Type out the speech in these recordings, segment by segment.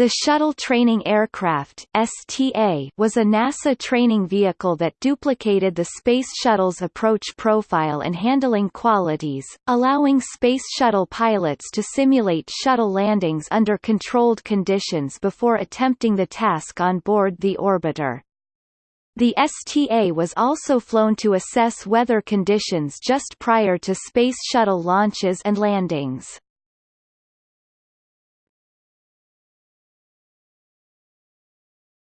The Shuttle Training Aircraft (STA) was a NASA training vehicle that duplicated the Space Shuttle's approach profile and handling qualities, allowing Space Shuttle pilots to simulate shuttle landings under controlled conditions before attempting the task on board the orbiter. The STA was also flown to assess weather conditions just prior to Space Shuttle launches and landings.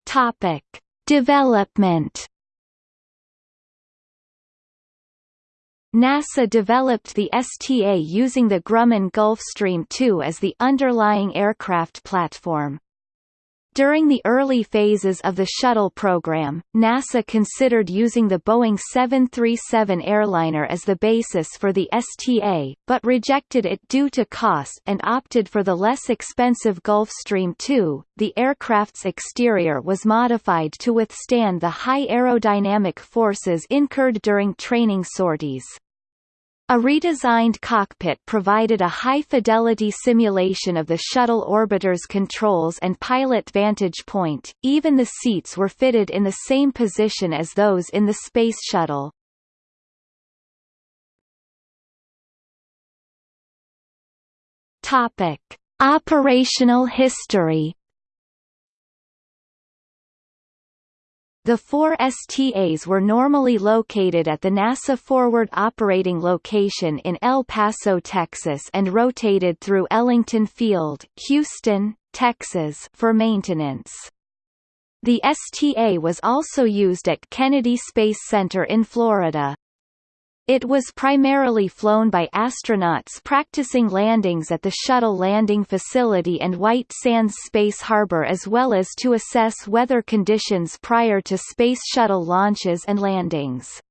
Topic: Development. NASA developed the STA using the Grumman Gulfstream II as the underlying aircraft platform. During the early phases of the shuttle program, NASA considered using the Boeing 737 airliner as the basis for the STA, but rejected it due to cost and opted for the less expensive Gulfstream II. The aircraft's exterior was modified to withstand the high aerodynamic forces incurred during training sorties. A redesigned cockpit provided a high-fidelity simulation of the shuttle orbiter's controls and pilot vantage point, even the seats were fitted in the same position as those in the Space Shuttle. Topic. Operational history The four STAs were normally located at the NASA Forward Operating Location in El Paso, Texas and rotated through Ellington Field, Houston, Texas for maintenance. The STA was also used at Kennedy Space Center in Florida. It was primarily flown by astronauts practicing landings at the Shuttle Landing Facility and White Sands Space Harbor as well as to assess weather conditions prior to Space Shuttle launches and landings.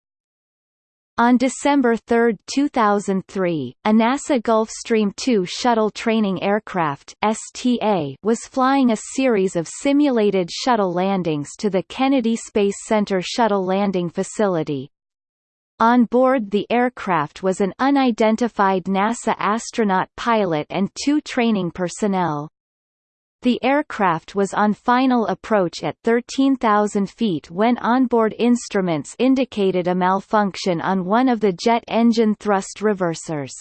On December 3, 2003, a NASA Gulfstream II shuttle training aircraft STA was flying a series of simulated shuttle landings to the Kennedy Space Center Shuttle Landing Facility, on board the aircraft was an unidentified NASA astronaut pilot and two training personnel. The aircraft was on final approach at 13,000 feet when onboard instruments indicated a malfunction on one of the jet engine thrust reversers.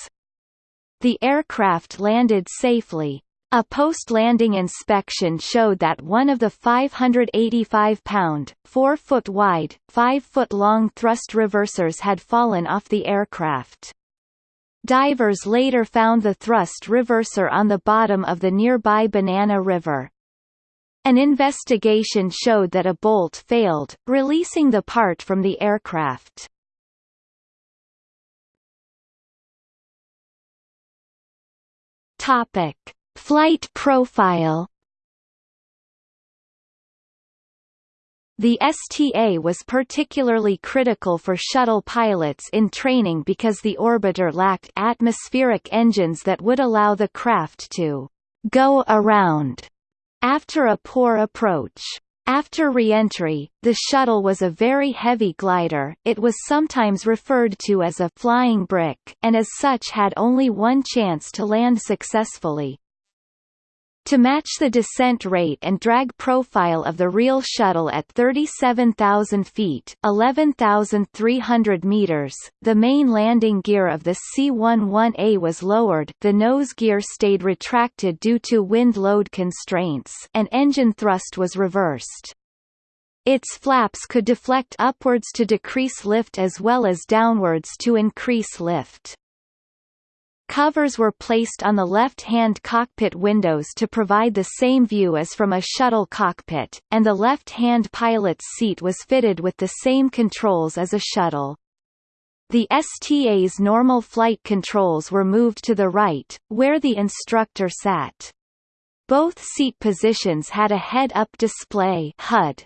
The aircraft landed safely, a post-landing inspection showed that one of the 585-pound, 4-foot-wide, 5-foot-long thrust reversers had fallen off the aircraft. Divers later found the thrust reverser on the bottom of the nearby Banana River. An investigation showed that a bolt failed, releasing the part from the aircraft. Topic Flight profile The STA was particularly critical for shuttle pilots in training because the orbiter lacked atmospheric engines that would allow the craft to go around after a poor approach. After re-entry, the shuttle was a very heavy glider it was sometimes referred to as a «flying brick» and as such had only one chance to land successfully. To match the descent rate and drag profile of the real shuttle at 37,000 feet 11,300 meters, the main landing gear of the C-11A was lowered the nose gear stayed retracted due to wind load constraints and engine thrust was reversed. Its flaps could deflect upwards to decrease lift as well as downwards to increase lift. Covers were placed on the left-hand cockpit windows to provide the same view as from a shuttle cockpit, and the left-hand pilot's seat was fitted with the same controls as a shuttle. The STA's normal flight controls were moved to the right, where the instructor sat. Both seat positions had a head-up display HUD,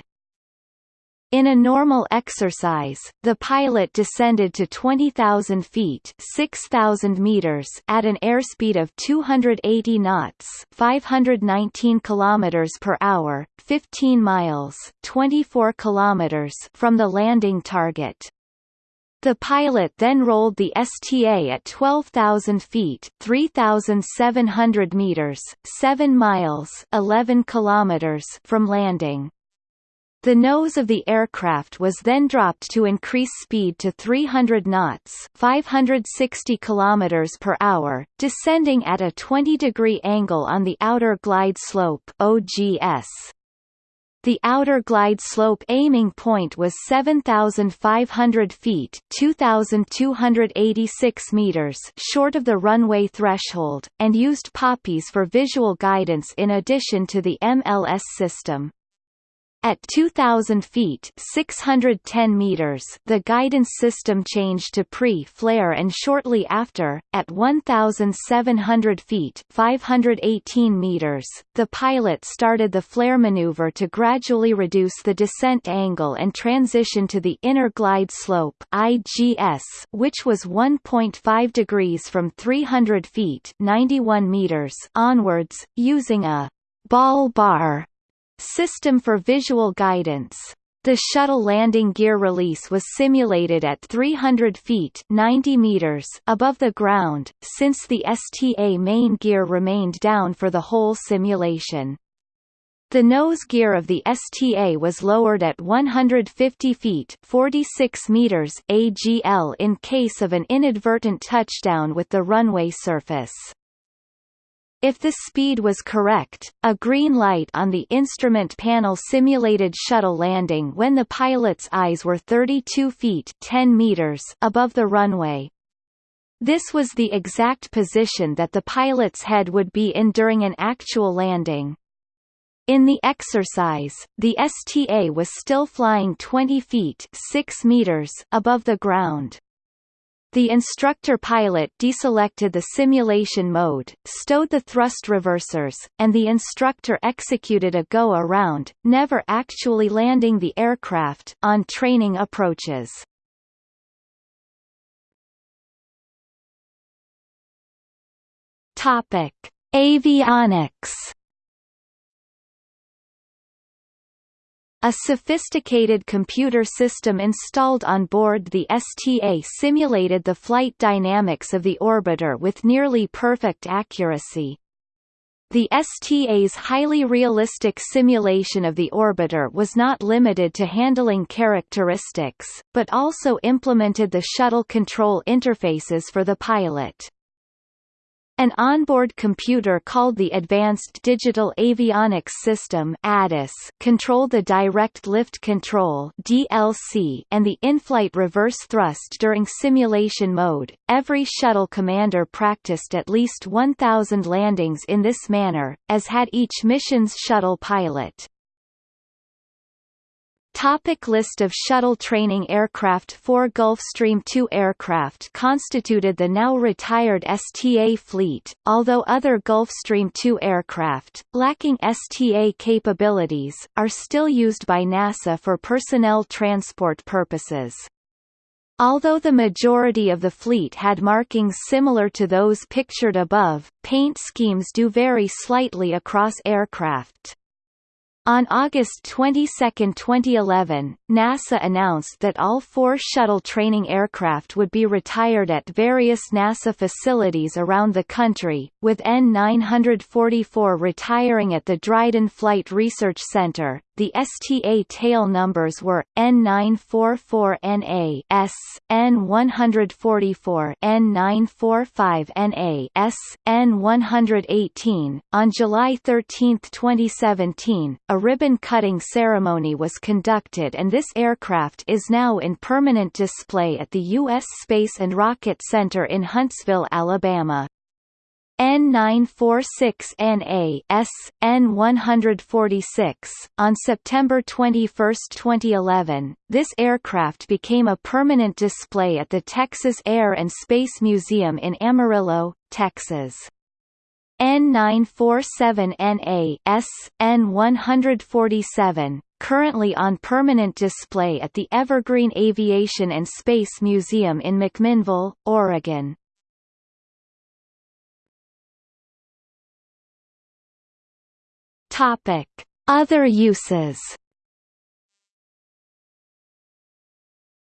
in a normal exercise, the pilot descended to 20,000 feet 6,000 meters at an airspeed of 280 knots 519 kilometers per hour, 15 miles 24 kilometers from the landing target. The pilot then rolled the STA at 12,000 feet 3,700 meters 7 miles 11 kilometers from landing. The nose of the aircraft was then dropped to increase speed to 300 knots 560 km per hour, descending at a 20-degree angle on the outer glide slope OGS. The outer glide slope aiming point was 7,500 feet 2,286 meters short of the runway threshold, and used PAPIs for visual guidance in addition to the MLS system. At 2,000 feet 610 meters the guidance system changed to pre-flare and shortly after, at 1,700 feet 518 meters, the pilot started the flare maneuver to gradually reduce the descent angle and transition to the inner glide slope IGS, which was 1.5 degrees from 300 feet 91 meters onwards, using a ball bar System for visual guidance. The shuttle landing gear release was simulated at 300 feet 90 meters above the ground, since the STA main gear remained down for the whole simulation. The nose gear of the STA was lowered at 150 feet 46 meters AGL in case of an inadvertent touchdown with the runway surface. If the speed was correct, a green light on the instrument panel simulated shuttle landing when the pilot's eyes were 32 feet 10 meters above the runway. This was the exact position that the pilot's head would be in during an actual landing. In the exercise, the STA was still flying 20 feet 6 meters above the ground. The instructor pilot deselected the simulation mode, stowed the thrust reversers, and the instructor executed a go-around, never actually landing the aircraft, on training approaches. Topic: Avionics A sophisticated computer system installed on board the STA simulated the flight dynamics of the orbiter with nearly perfect accuracy. The STA's highly realistic simulation of the orbiter was not limited to handling characteristics, but also implemented the shuttle control interfaces for the pilot. An onboard computer called the Advanced Digital Avionics System ADAS controlled the direct lift control DLC and the in-flight reverse thrust during simulation mode. Every shuttle commander practiced at least 1000 landings in this manner, as had each mission's shuttle pilot. Topic list of shuttle training aircraft Four Gulfstream II aircraft constituted the now retired STA fleet, although other Gulfstream II aircraft, lacking STA capabilities, are still used by NASA for personnel transport purposes. Although the majority of the fleet had markings similar to those pictured above, paint schemes do vary slightly across aircraft. On August 22, 2011, NASA announced that all four shuttle training aircraft would be retired at various NASA facilities around the country, with N944 retiring at the Dryden Flight Research Center, the STA tail numbers were N944NA S, N144 N945NA S, N118. On July 13, 2017, a ribbon-cutting ceremony was conducted and this aircraft is now in permanent display at the U.S. Space and Rocket Center in Huntsville, Alabama. N946NA S, N146. On September 21, 2011, this aircraft became a permanent display at the Texas Air and Space Museum in Amarillo, Texas. N947NA S, N147, currently on permanent display at the Evergreen Aviation and Space Museum in McMinnville, Oregon. Topic: Other uses.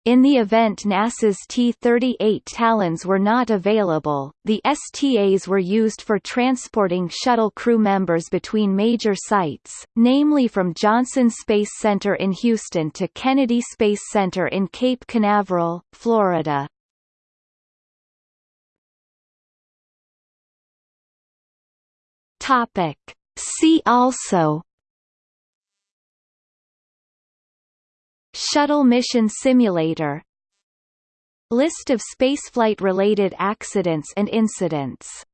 In the event NASA's T-38 Talons were not available, the STAs were used for transporting shuttle crew members between major sites, namely from Johnson Space Center in Houston to Kennedy Space Center in Cape Canaveral, Florida. Topic. See also. Shuttle Mission Simulator. List of spaceflight-related accidents and incidents